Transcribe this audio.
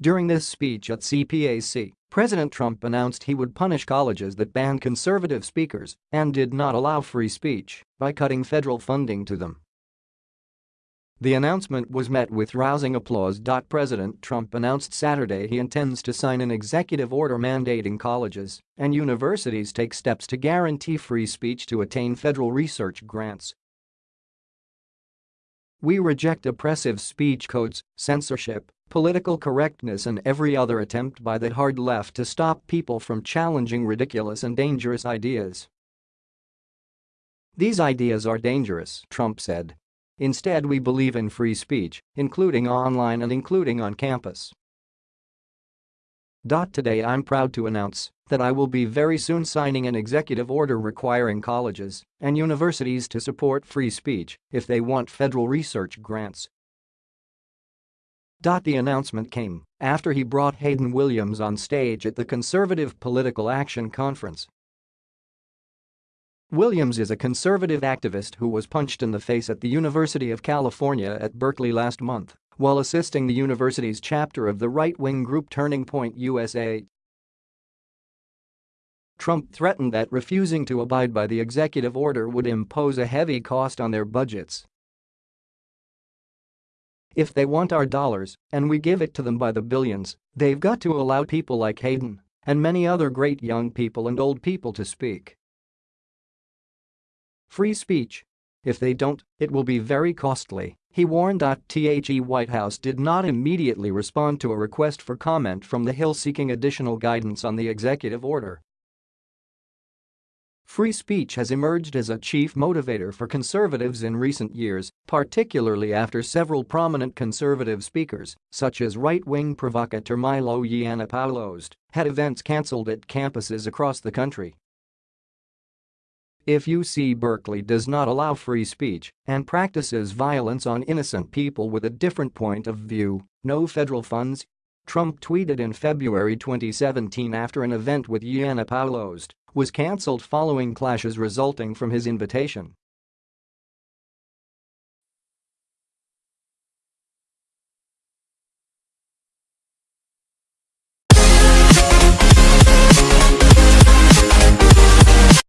During this speech at CPAC, President Trump announced he would punish colleges that banned conservative speakers and did not allow free speech by cutting federal funding to them. The announcement was met with rousing applause. President Trump announced Saturday he intends to sign an executive order mandating colleges and universities take steps to guarantee free speech to attain federal research grants. We reject oppressive speech codes, censorship, political correctness and every other attempt by the hard left to stop people from challenging ridiculous and dangerous ideas. These ideas are dangerous, Trump said. Instead we believe in free speech, including online and including on campus. Today I'm proud to announce that I will be very soon signing an executive order requiring colleges and universities to support free speech if they want federal research grants. The announcement came after he brought Hayden Williams on stage at the Conservative Political Action Conference Williams is a conservative activist who was punched in the face at the University of California at Berkeley last month while assisting the university's chapter of the right-wing group Turning Point USA. Trump threatened that refusing to abide by the executive order would impose a heavy cost on their budgets. If they want our dollars, and we give it to them by the billions, they've got to allow people like Hayden and many other great young people and old people to speak. Free speech. If they don't, it will be very costly, he warned. The White House did not immediately respond to a request for comment from the Hill seeking additional guidance on the executive order. Free speech has emerged as a chief motivator for conservatives in recent years, particularly after several prominent conservative speakers, such as right-wing provocateur Milo Yiannopoulos, had events cancelled at campuses across the country. If UC Berkeley does not allow free speech and practices violence on innocent people with a different point of view, no federal funds. Trump tweeted in February 2017 after an event with Yiannopoulos was cancelled following clashes resulting from his invitation.